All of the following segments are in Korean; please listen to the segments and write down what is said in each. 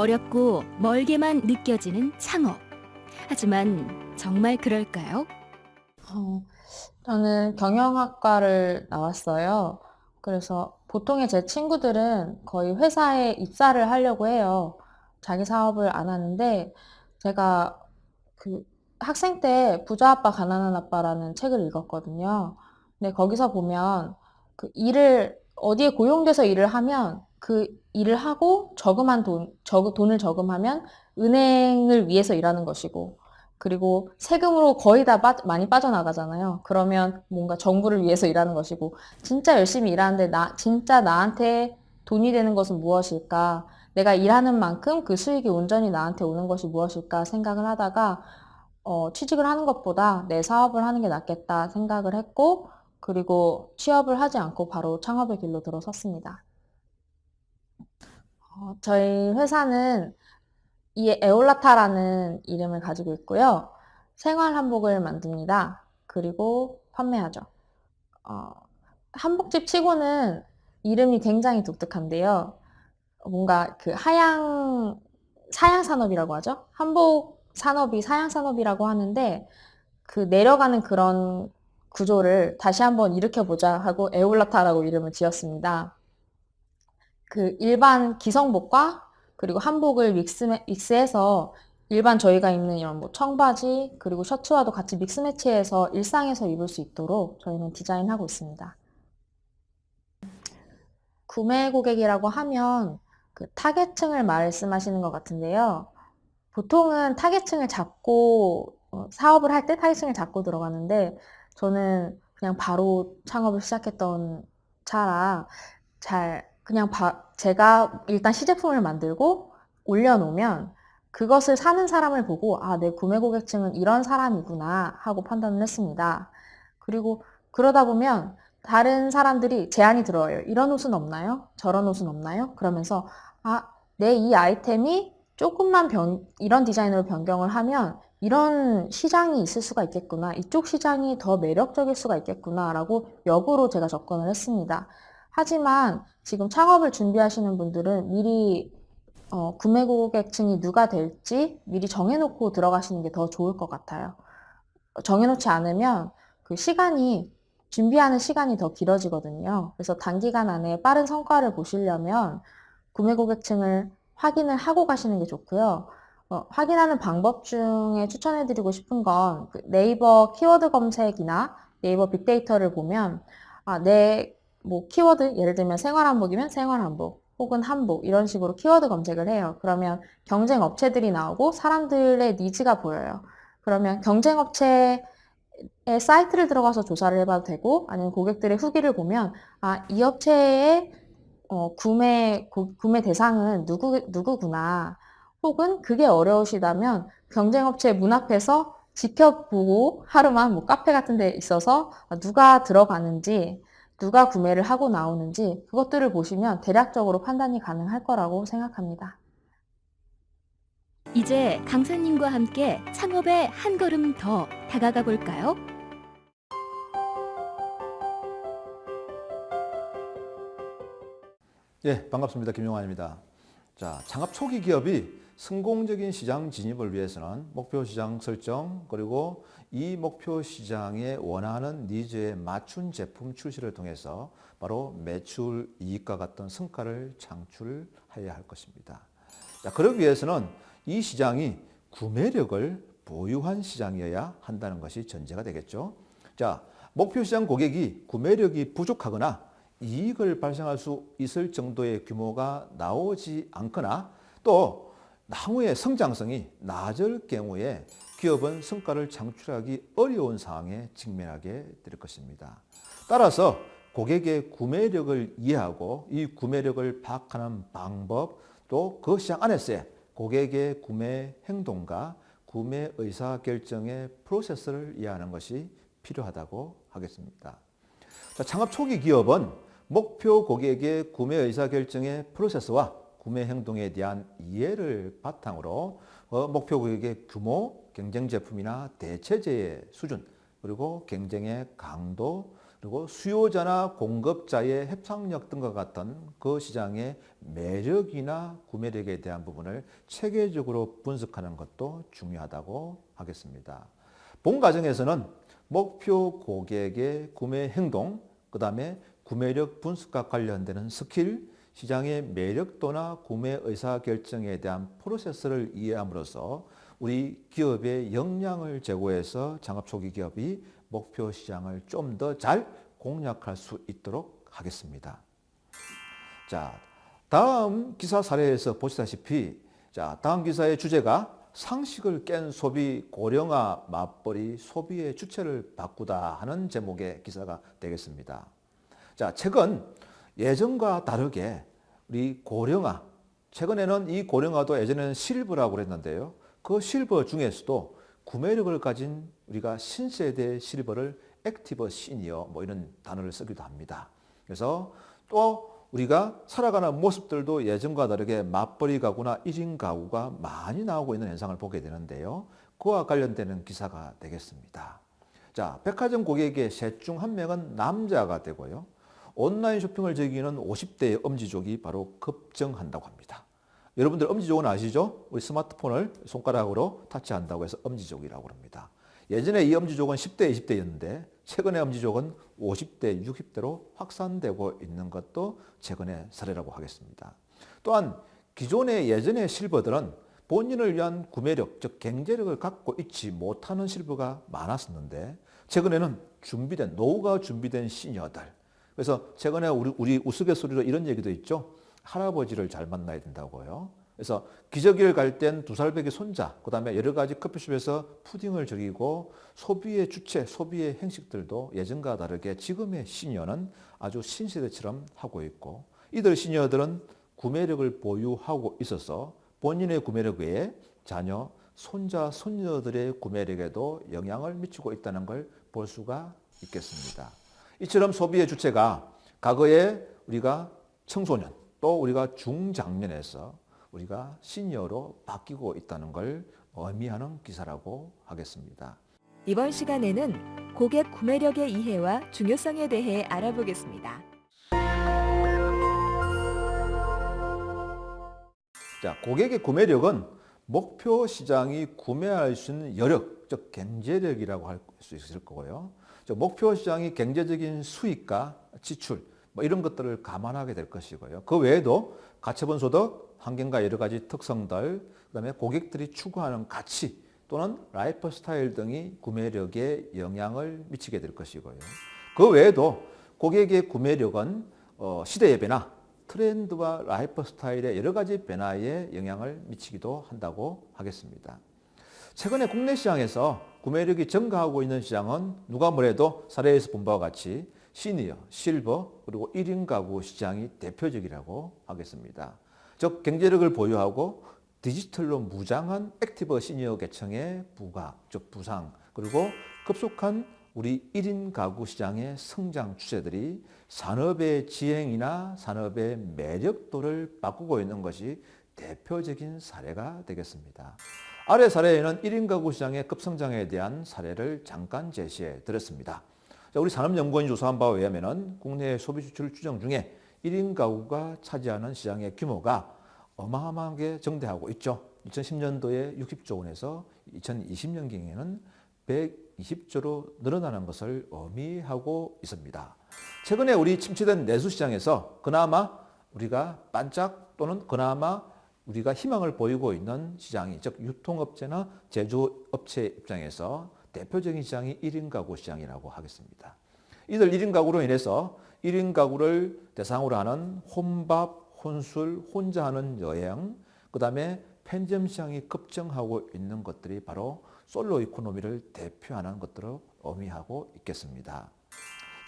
어렵고 멀게만 느껴지는 창업. 하지만 정말 그럴까요? 어, 저는 경영학과를 나왔어요. 그래서 보통의 제 친구들은 거의 회사에 입사를 하려고 해요. 자기 사업을 안 하는데 제가 그 학생 때 부자 아빠 가난한 아빠라는 책을 읽었거든요. 근데 거기서 보면 그 일을 어디에 고용돼서 일을 하면 그 일을 하고 저금한 돈, 저, 돈을 저금하면 은행을 위해서 일하는 것이고 그리고 세금으로 거의 다 빠, 많이 빠져나가잖아요. 그러면 뭔가 정부를 위해서 일하는 것이고 진짜 열심히 일하는데 나 진짜 나한테 돈이 되는 것은 무엇일까? 내가 일하는 만큼 그 수익이 온전히 나한테 오는 것이 무엇일까 생각을 하다가 어, 취직을 하는 것보다 내 사업을 하는 게 낫겠다 생각을 했고 그리고 취업을 하지 않고 바로 창업의 길로 들어섰습니다. 어, 저희 회사는 이 에올라타라는 이름을 가지고 있고요. 생활 한복을 만듭니다. 그리고 판매하죠. 어, 한복집 치고는 이름이 굉장히 독특한데요. 뭔가 그 하양, 사양 산업이라고 하죠. 한복 산업이 사양 산업이라고 하는데 그 내려가는 그런 구조를 다시 한번 일으켜보자 하고 에올라타라고 이름을 지었습니다. 그 일반 기성복과 그리고 한복을 믹스, 믹스해서 일반 저희가 입는 이런 뭐 청바지 그리고 셔츠와도 같이 믹스 매치해서 일상에서 입을 수 있도록 저희는 디자인하고 있습니다. 구매 고객이라고 하면 그 타겟층을 말씀하시는 것 같은데요. 보통은 타겟층을 잡고 어, 사업을 할 때 타겟층을 잡고 들어가는데 저는 그냥 바로 창업을 시작했던 차라 잘 그냥 바, 제가 일단 시제품을 만들고 올려놓으면 그것을 사는 사람을 보고 아, 내 구매 고객층은 이런 사람이구나 하고 판단을 했습니다. 그리고 그러다 보면 다른 사람들이 제안이 들어와요. 이런 옷은 없나요? 저런 옷은 없나요? 그러면서 아, 내 이 아이템이 조금만 변, 이런 디자인으로 변경을 하면 이런 시장이 있을 수가 있겠구나. 이쪽 시장이 더 매력적일 수가 있겠구나. 라고 역으로 제가 접근을 했습니다. 하지만 지금 창업을 준비하시는 분들은 미리 어, 구매 고객층이 누가 될지 미리 정해놓고 들어가시는 게 더 좋을 것 같아요. 정해놓지 않으면 그 시간이 준비하는 시간이 더 길어지거든요. 그래서 단기간 안에 빠른 성과를 보시려면 구매 고객층을 확인을 하고 가시는 게 좋고요. 어, 확인하는 방법 중에 추천해드리고 싶은 건그 네이버 키워드 검색이나 네이버 빅데이터를 보면 아, 내 뭐 키워드 예를 들면 생활한복이면 생활한복 혹은 한복 이런 식으로 키워드 검색을 해요. 그러면 경쟁 업체들이 나오고 사람들의 needs가 보여요. 그러면 경쟁 업체의 사이트를 들어가서 조사를 해봐도 되고 아니면 고객들의 후기를 보면 아, 이 업체의 어, 구매, 고, 구매 대상은 누구, 누구구나. 혹은 그게 어려우시다면 경쟁 업체 문 앞에서 지켜보고 하루만 뭐 카페 같은 데 있어서 누가 들어가는지, 누가 구매를 하고 나오는지 그것들을 보시면 대략적으로 판단이 가능할 거라고 생각합니다. 이제 강사님과 함께 창업에 한 걸음 더 다가가 볼까요? 예, 반갑습니다. 김용환입니다. 자, 창업 초기 기업이 성공적인 시장 진입을 위해서는 목표 시장 설정 그리고 이 목표 시장에 원하는 니즈에 맞춘 제품 출시를 통해서 바로 매출 이익과 같은 성과를 창출해야 할 것입니다. 자, 그러기 위해서는 이 시장이 구매력을 보유한 시장이어야 한다는 것이 전제가 되겠죠. 자, 목표 시장 고객이 구매력이 부족하거나 이익을 발생할 수 있을 정도의 규모가 나오지 않거나 또 향후의 성장성이 낮을 경우에 기업은 성과를 창출하기 어려운 상황에 직면하게 될 것입니다. 따라서 고객의 구매력을 이해하고 이 구매력을 파악하는 방법 또 그 시장 안에서의 고객의 구매 행동과 구매 의사결정의 프로세스를 이해하는 것이 필요하다고 하겠습니다. 자, 창업 초기 기업은 목표 고객의 구매 의사결정의 프로세스와 구매 행동에 대한 이해를 바탕으로 어, 목표 고객의 규모, 경쟁 제품이나 대체제의 수준, 그리고 경쟁의 강도, 그리고 수요자나 공급자의 협상력 등과 같은 그 시장의 매력이나 구매력에 대한 부분을 체계적으로 분석하는 것도 중요하다고 하겠습니다. 본 과정에서는 목표 고객의 구매 행동, 그 다음에 구매력 분석과 관련되는 스킬, 시장의 매력도나 구매 의사 결정에 대한 프로세스를 이해함으로써 우리 기업의 역량을 제고해서 창업 초기 기업이 목표 시장을 좀 더 잘 공략할 수 있도록 하겠습니다. 자, 다음 기사 사례에서 보시다시피 자, 다음 기사의 주제가 상식을 깬 소비 고령화 맞벌이 소비의 주체를 바꾸다 하는 제목의 기사가 되겠습니다. 자, 최근 예전과 다르게 우리 고령화, 최근에는 이 고령화도 예전에는 실버라고 그랬는데요. 그 실버 중에서도 구매력을 가진 우리가 신세대 실버를 active senior 뭐 이런 단어를 쓰기도 합니다. 그래서 또 우리가 살아가는 모습들도 예전과 다르게 맞벌이 가구나 1인 가구가 많이 나오고 있는 현상을 보게 되는데요. 그와 관련되는 기사가 되겠습니다. 자, 백화점 고객의 셋 중 한 명은 남자가 되고요. 온라인 쇼핑을 즐기는 50대의 엄지족이 바로 급증한다고 합니다. 여러분들 엄지족은 아시죠? 우리 스마트폰을 손가락으로 타치한다고 해서 엄지족이라고 합니다. 예전에 이 엄지족은 10대, 20대였는데 최근에 엄지족은 50대, 60대로 확산되고 있는 것도 최근의 사례라고 하겠습니다. 또한 기존의 예전의 실버들은 본인을 위한 구매력, 즉 경제력을 갖고 있지 못하는 실버가 많았었는데 최근에는 준비된, 노후가 준비된 시니어들. 그래서 최근에 우리, 우리 우스갯소리로 이런 얘기도 있죠. 할아버지를 잘 만나야 된다고요. 그래서 기저귀를 갈 땐 두 살배기 손자, 그 다음에 여러 가지 커피숍에서 푸딩을 즐기고 소비의 주체, 소비의 행식들도 예전과 다르게 지금의 시니어는 아주 신세대처럼 하고 있고 이들 시니어들은 구매력을 보유하고 있어서 본인의 구매력 외에 자녀, 손자, 손녀들의 구매력에도 영향을 미치고 있다는 걸 볼 수가 있겠습니다. 이처럼 소비의 주체가 과거에 우리가 청소년 또 우리가 중장년에서 우리가 시니어로 바뀌고 있다는 걸 의미하는 기사라고 하겠습니다. 이번 시간에는 고객 구매력의 이해와 중요성에 대해 알아보겠습니다. 자, 고객의 구매력은 목표 시장이 구매할 수 있는 여력, 즉 경제력이라고 할 수 있을 거고요. 즉 목표 시장이 경제적인 수익과 지출 뭐 이런 것들을 감안하게 될 것이고요. 그 외에도 가처분 소득, 환경과 여러 가지 특성들, 그다음에 고객들이 추구하는 가치 또는 라이프 스타일 등이 구매력에 영향을 미치게 될 것이고요. 그 외에도 고객의 구매력은 어, 시대의 변화, 트렌드와 라이프 스타일의 여러 가지 변화에 영향을 미치기도 한다고 하겠습니다. 최근에 국내 시장에서 구매력이 증가하고 있는 시장은 누가 뭐래도 사례에서 본 바와 같이 시니어, 실버, 그리고 1인 가구 시장이 대표적이라고 하겠습니다. 즉 경제력을 보유하고 디지털로 무장한 active senior 계층의 부가, 즉 부상, 그리고 급속한 우리 1인 가구 시장의 성장 추세들이 산업의 지형이나 산업의 매력도를 바꾸고 있는 것이 대표적인 사례가 되겠습니다. 아래 사례에는 1인 가구 시장의 급성장에 대한 사례를 잠깐 제시해 드렸습니다. 우리 산업연구원이 조사한 바에 의하면 국내 소비 수출 추정 중에 1인 가구가 차지하는 시장의 규모가 어마어마하게 증대하고 있죠. 2010년도에 60조 원에서 2020년경에는 120조로 늘어나는 것을 의미하고 있습니다. 최근에 우리 침체된 내수시장에서 그나마 우리가 반짝 또는 그나마 우리가 희망을 보이고 있는 시장이 즉 유통업체나 제조업체 입장에서 대표적인 시장이 1인 가구 시장이라고 하겠습니다. 이들 1인 가구로 인해서 1인 가구를 대상으로 하는 혼밥, 혼술, 혼자 하는 여행, 그 다음에 편의점 시장이 급증하고 있는 것들이 바로 솔로 이코노미를 대표하는 것들을 의미하고 있겠습니다.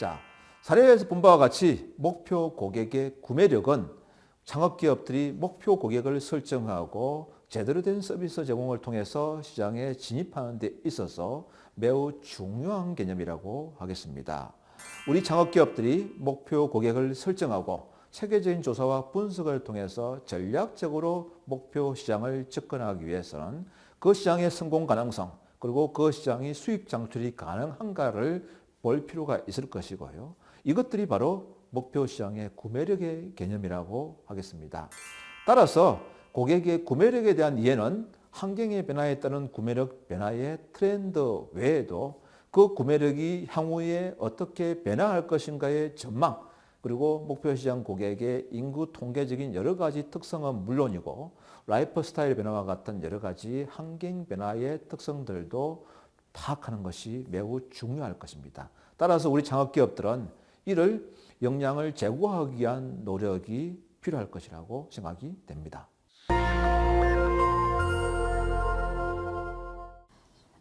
자, 사례에서 본 바와 같이 목표 고객의 구매력은 창업기업들이 목표 고객을 설정하고 제대로 된 서비스 제공을 통해서 시장에 진입하는 데 있어서 매우 중요한 개념이라고 하겠습니다. 우리 창업기업들이 목표 고객을 설정하고 체계적인 조사와 분석을 통해서 전략적으로 목표 시장을 접근하기 위해서는 그 시장의 성공 가능성 그리고 그 시장이 수익 창출이 가능한가를 볼 필요가 있을 것이고요. 이것들이 바로 목표 시장의 구매력의 개념이라고 하겠습니다. 따라서 고객의 구매력에 대한 이해는 환경의 변화에 따른 구매력 변화의 트렌드 외에도 그 구매력이 향후에 어떻게 변화할 것인가의 전망 그리고 목표 시장 고객의 인구 통계적인 여러 가지 특성은 물론이고 라이프 스타일 변화와 같은 여러 가지 환경 변화의 특성들도 파악하는 것이 매우 중요할 것입니다. 따라서 우리 창업기업들은 이를 역량을 제고하기 위한 노력이 필요할 것이라고 생각이 됩니다.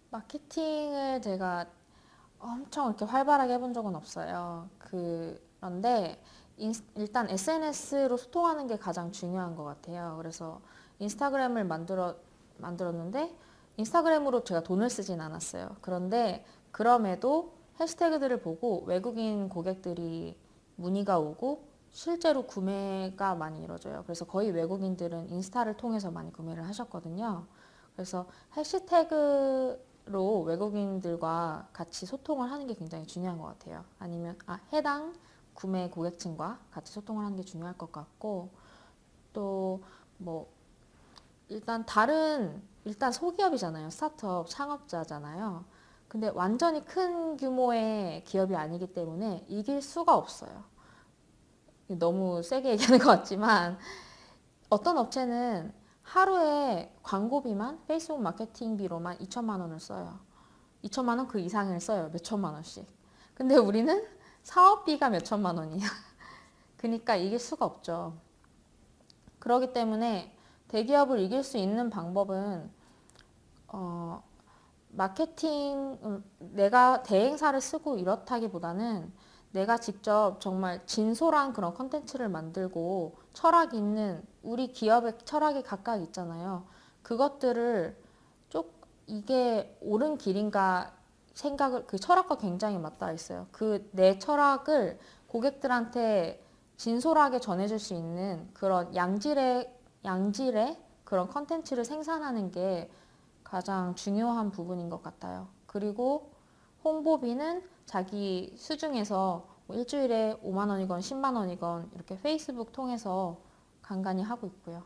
마케팅을 제가 엄청 이렇게 활발하게 해본 적은 없어요. 그런데 인- 일단 SNS로 소통하는 게 가장 중요한 것 같아요. 그래서 인스타그램을 만들어, 만들었는데 인스타그램으로 제가 돈을 쓰진 않았어요. 그런데 그럼에도 해시태그들을 보고 외국인 고객들이 문의가 오고 실제로 구매가 많이 이루어져요. 그래서 거의 외국인들은 인스타를 통해서 많이 구매를 하셨거든요. 그래서 해시태그로 외국인들과 같이 소통을 하는 게 굉장히 중요한 것 같아요. 아니면 아, 해당 구매 고객층과 같이 소통을 하는 게 중요할 것 같고 또 뭐 일단 다른 일단 소기업이잖아요. 스타트업 창업자잖아요. 근데 완전히 큰 규모의 기업이 아니기 때문에 이길 수가 없어요. 너무 세게 얘기하는 것 같지만 어떤 업체는 하루에 광고비만 페이스북 마케팅비로만 2천만 원을 써요. 2천만 원 그 이상을 써요. 몇 천만 원씩. 근데 우리는 사업비가 몇 천만 원이야. 그러니까 이길 수가 없죠. 그렇기 때문에 대기업을 이길 수 있는 방법은 어, 마케팅 음, 내가 대행사를 쓰고 이렇다기보다는 내가 직접 정말 진솔한 그런 컨텐츠를 만들고 철학 있는 우리 기업의 철학이 각각 있잖아요. 그것들을 쪽 이게 옳은 길인가 생각을 그 철학과 굉장히 맞닿아 있어요. 그 내 철학을 고객들한테 진솔하게 전해줄 수 있는 그런 양질의 양질의 그런 컨텐츠를 생산하는 게 가장 중요한 부분인 것 같아요. 그리고 홍보비는 자기 수중에서 뭐 일주일에 5만 원이건 10만 원이건 이렇게 페이스북 통해서 간간히 하고 있고요.